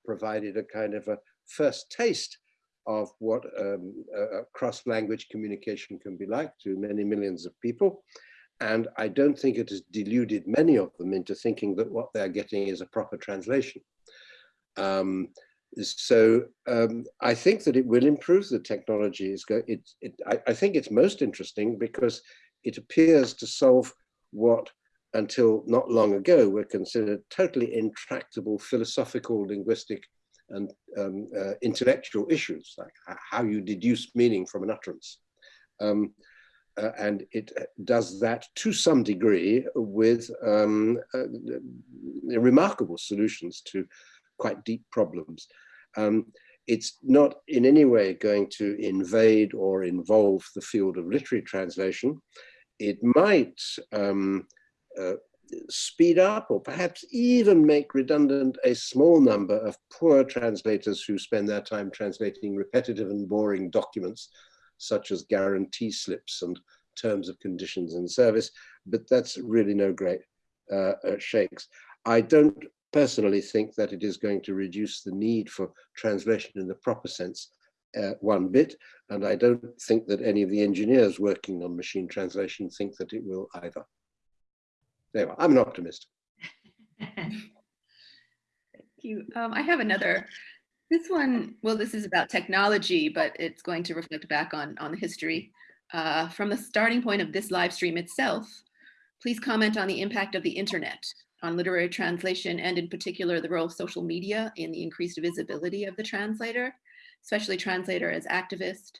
provided a kind of a first taste of what um, cross-language communication can be like to many millions of people. And I don't think it has deluded many of them into thinking that what they're getting is a proper translation. Um, so um, I think that it will improve the technology. It, it, I, I, think it's most interesting because it appears to solve what until not long ago were considered totally intractable philosophical linguistic and um, uh, intellectual issues, like how you deduce meaning from an utterance. Um, uh, and it uh, does that to some degree with um, uh, remarkable solutions to quite deep problems. Um, it's not in any way going to invade or involve the field of literary translation. It might um, uh, speed up or perhaps even make redundant a small number of poor translators who spend their time translating repetitive and boring documents such as guarantee slips and terms of conditions and service, but that's really no great uh, uh, shakes. I don't personally think that it is going to reduce the need for translation in the proper sense uh, one bit, and I don't think that any of the engineers working on machine translation think that it will either. Anyway, I'm an optimist. Thank you. Um, I have another. This one, well, this is about technology, but it's going to reflect back on, on the history. Uh, from the starting point of this live stream itself, please comment on the impact of the internet on literary translation and in particular the role of social media in the increased visibility of the translator, especially translator as activist,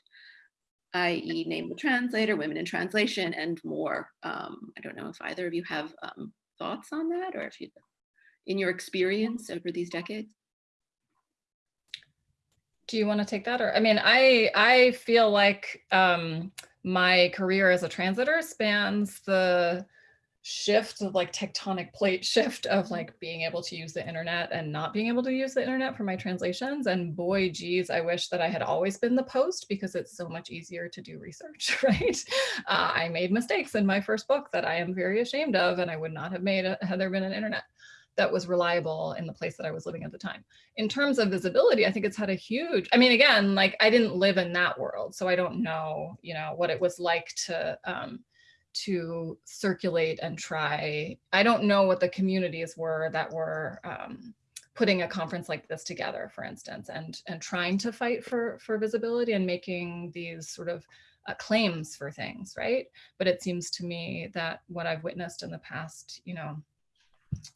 i.e. name the translator, women in translation, and more. Um, I don't know if either of you have um, thoughts on that or if you, in your experience over these decades? Do you want to take that or, I mean, I, I feel like um, my career as a translator spans the shift of like tectonic plate shift of like being able to use the internet and not being able to use the internet for my translations and boy geez i wish that i had always been the post because it's so much easier to do research right uh, i made mistakes in my first book that i am very ashamed of and i would not have made it had there been an internet that was reliable in the place that I was living at the time. In terms of visibility, I think it's had a huge, I mean, again, like I didn't live in that world, so I don't know, you know, what it was like to, um, to circulate and try. I don't know what the communities were that were um, putting a conference like this together, for instance, and, and trying to fight for, for visibility and making these sort of uh, claims for things, right? But it seems to me that what I've witnessed in the past, you know,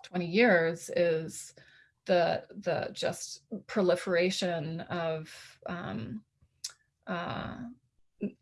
20 years is the the just proliferation of um, uh,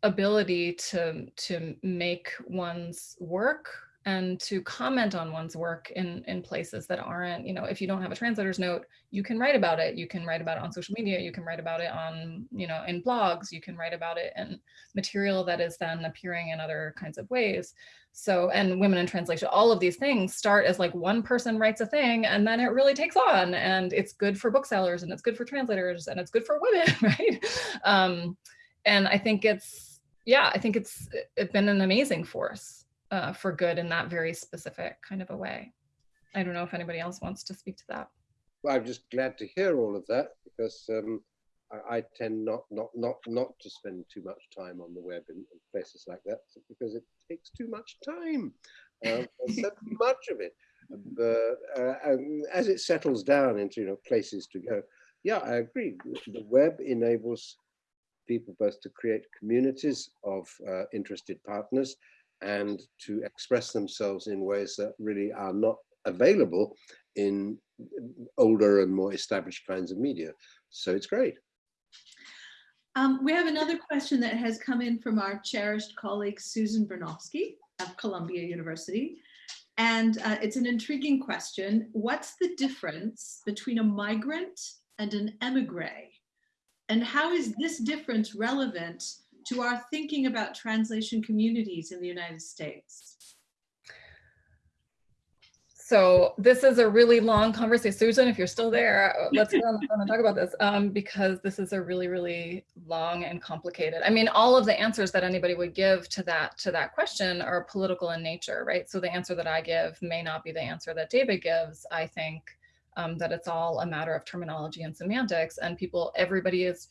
ability to to make one's work and to comment on one's work in in places that aren't you know if you don't have a translator's note you can write about it. You can write about it on social media. You can write about it on you know in blogs. You can write about it in material that is then appearing in other kinds of ways. So and women in translation all of these things start as like one person writes a thing and then it really takes on. And it's good for booksellers and it's good for translators and it's good for women right? Um and i think it's yeah i think it's it's been an amazing force uh, for good in that very specific kind of a way. I don't know if anybody else wants to speak to that. Well, I'm just glad to hear all of that because um, I, I, tend not not not not to spend too much time on the web in, in places like that because it takes too much time. Uh, so much of it. But uh, as it settles down into you know places to go, yeah, I agree. The web enables people both to create communities of uh, interested partners and to express themselves in ways that really are not available in older and more established kinds of media. So it's great. Um, we have another question that has come in from our cherished colleague, Susan Bernofsky of Columbia University. And uh, it's an intriguing question. What's the difference between a migrant and an emigre? And how is this difference relevant to our thinking about translation communities in the United States? So this is a really long conversation. Susan, if you're still there, let's go on and talk about this um, because this is a really, really long and complicated. I mean, all of the answers that anybody would give to that to that question are political in nature, right? So the answer that I give may not be the answer that David gives. I think um, that it's all a matter of terminology and semantics and people, everybody is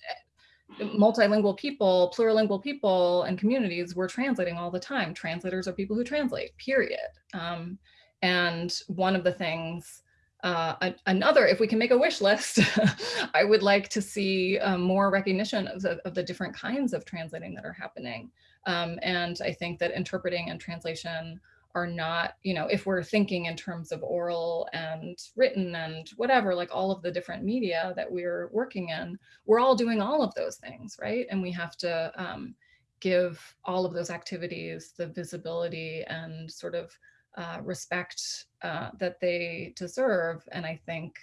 multilingual people, plurilingual people and communities, we're translating all the time. Translators are people who translate, period. Um, and one of the things, uh, another, if we can make a wish list, I would like to see um, more recognition of the, of the different kinds of translating that are happening. Um, and I think that interpreting and translation are not, you know, if we're thinking in terms of oral and written and whatever, like all of the different media that we're working in, we're all doing all of those things, right? And we have to um, give all of those activities the visibility and sort of uh, respect uh, that they deserve. And I think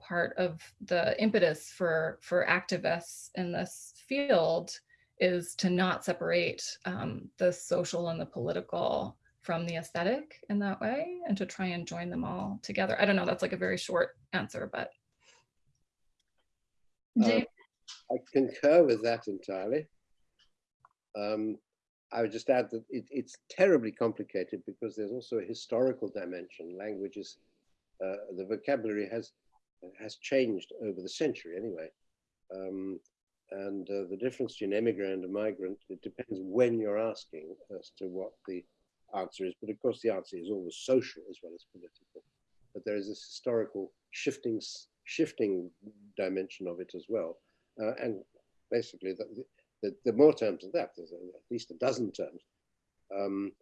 part of the impetus for for activists in this field is to not separate um, the social and the political from the aesthetic in that way and to try and join them all together. I don't know, that's like a very short answer, but. Dave, I concur with that entirely. Um, I would just add that it, it's terribly complicated because there's also a historical dimension. Languages, uh, the vocabulary has has changed over the century anyway. Um, and uh, the difference between emigrant and migrant, it depends when you're asking as to what the answer is. But of course, the answer is always social as well as political. But there is this historical shifting, shifting dimension of it as well. Uh, and basically, the, the, the, more terms of that, there's at least a dozen terms um,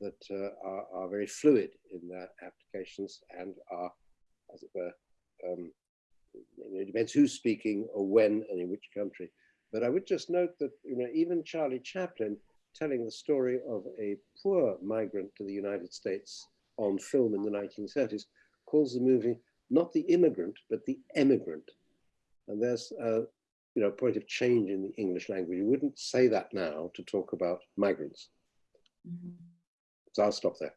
that uh, are, are, very fluid in their applications and are, as it were, um, it depends who's speaking or when and in which country. But I would just note that you know even Charlie Chaplin telling the story of a poor migrant to the United States on film in the 1930s calls the movie not the immigrant but the emigrant. And there's a you know point of change in the English language. You wouldn't say that now to talk about migrants. Mm -hmm. So I'll stop there.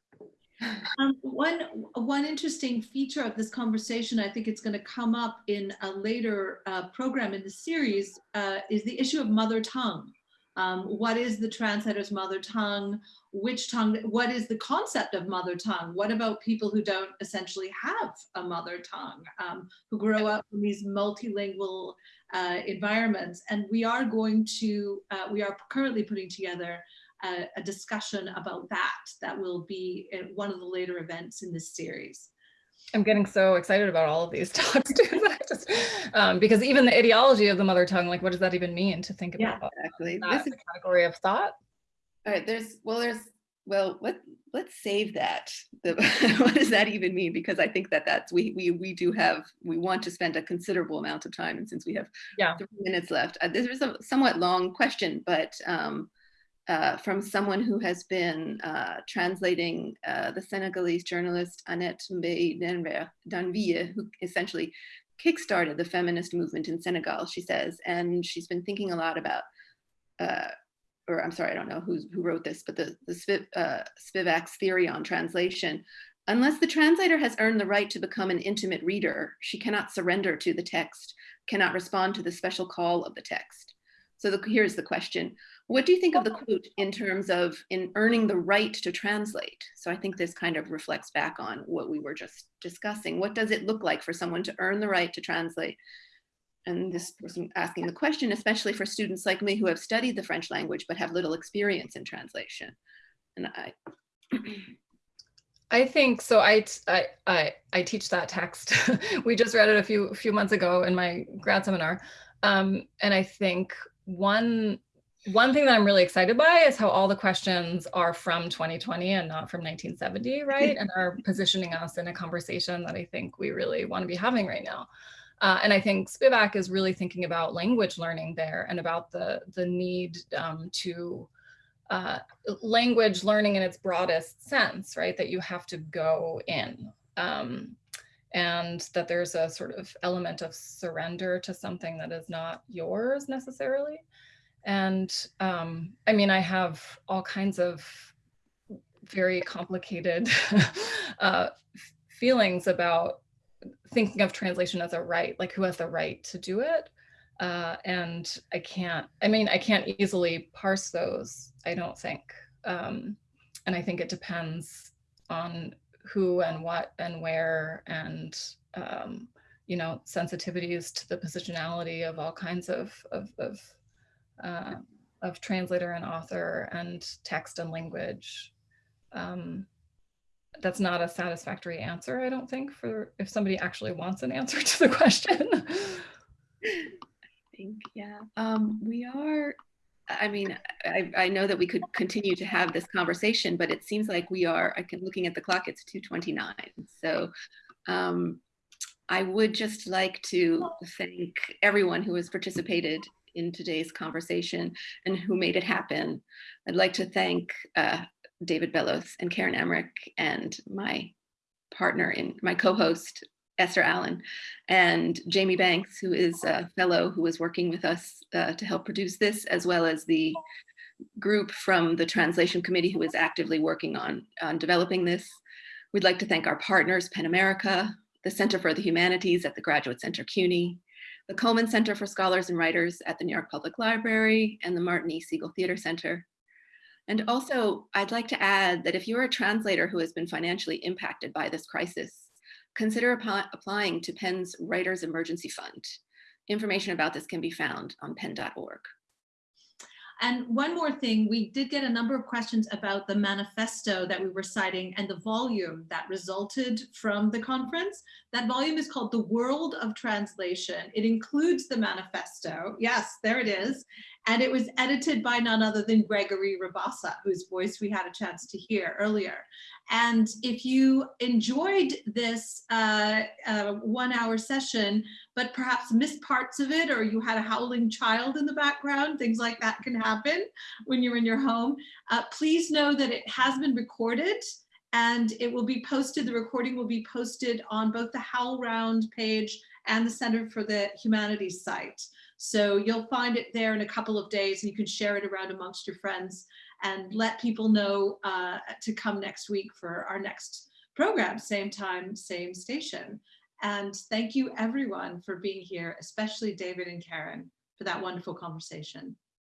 Um, one, one interesting feature of this conversation, I think it's going to come up in a later uh, program in the series, uh, is the issue of mother tongue. Um, what is the translator's mother tongue? Which tongue, what is the concept of mother tongue? What about people who don't essentially have a mother tongue, um, who grow up in these multilingual uh, environments? And we are going to, uh, we are currently putting together a, a discussion about that that will be one of the later events in this series. I'm getting so excited about all of these talks too, just, um, because even the ideology of the mother tongue, like what does that even mean to think about? Yeah, exactly. This is a category of thought. All right, there's, well, there's, well, let, let's save that. The, what does that even mean? Because I think that that's, we, we, we do have, we want to spend a considerable amount of time and since we have yeah. three minutes left, uh, this is a somewhat long question, but um, uh, from someone who has been uh, translating uh, the Senegalese journalist Annette Mbaye d'Erneville, who essentially kickstarted the feminist movement in Senegal, she says, and she's been thinking a lot about, uh, or I'm sorry, I don't know who, who wrote this, but the, the Spiv, uh, Spivak's theory on translation. Unless the translator has earned the right to become an intimate reader, she cannot surrender to the text, cannot respond to the special call of the text. So the, here's the question. What do you think of the quote in terms of in earning the right to translate? So I think this kind of reflects back on what we were just discussing. What does it look like for someone to earn the right to translate? And this person asking the question, especially for students like me who have studied the French language but have little experience in translation. And I, I think so. I, I, I, I teach that text. we just read it a few few months ago in my grad seminar, um, and I think one one thing that I'm really excited by is how all the questions are from 2020 and not from 1970, right? and are positioning us in a conversation that I think we really want to be having right now. Uh, and I think Spivak is really thinking about language learning there and about the, the need um, to uh, language learning in its broadest sense, right? That you have to go in. Um, and that there's a sort of element of surrender to something that is not yours necessarily. And um, I mean, I have all kinds of very complicated uh, feelings about thinking of translation as a right, like who has the right to do it. Uh, and I can't, I mean, I can't easily parse those, I don't think. Um, and I think it depends on who and what and where and, um, you know, sensitivities to the positionality of all kinds of, of, of uh, of translator and author and text and language. Um, that's not a satisfactory answer, I don't think, for if somebody actually wants an answer to the question. I think, yeah. Um, we are I mean, I, I know that we could continue to have this conversation, but it seems like we are, I can, looking at the clock, it's 2.29. So um, I would just like to thank everyone who has participated in today's conversation and who made it happen. I'd like to thank uh, David Bellos and Karen Emmerich and my partner in my co-host Esther Allen and Jamie Banks, who is a fellow who is working with us uh, to help produce this, as well as the group from the translation committee who is actively working on, on developing this. We'd like to thank our partners, PEN America, the Center for the Humanities at the Graduate Center CUNY, the Cullman Center for Scholars and Writers at the New York Public Library, and the Martin E. Segal Theater Center. And also, I'd like to add that if you're a translator who has been financially impacted by this crisis, consider applying to PEN's Writers Emergency Fund. Information about this can be found on pen.org. And one more thing, we did get a number of questions about the manifesto that we were citing and the volume that resulted from the conference. That volume is called The World of Translation. It includes the manifesto. Yes, there it is. And it was edited by none other than Gregory Rabassa, whose voice we had a chance to hear earlier. And if you enjoyed this uh, uh, one hour session, but perhaps missed parts of it, or you had a howling child in the background, things like that can happen when you're in your home, uh, please know that it has been recorded and it will be posted, the recording will be posted on both the HowlRound page and the Center for the Humanities site. So you'll find it there in a couple of days and you can share it around amongst your friends and let people know uh, to come next week for our next program, same time, same station. And thank you everyone for being here, especially David and Karen for that wonderful conversation.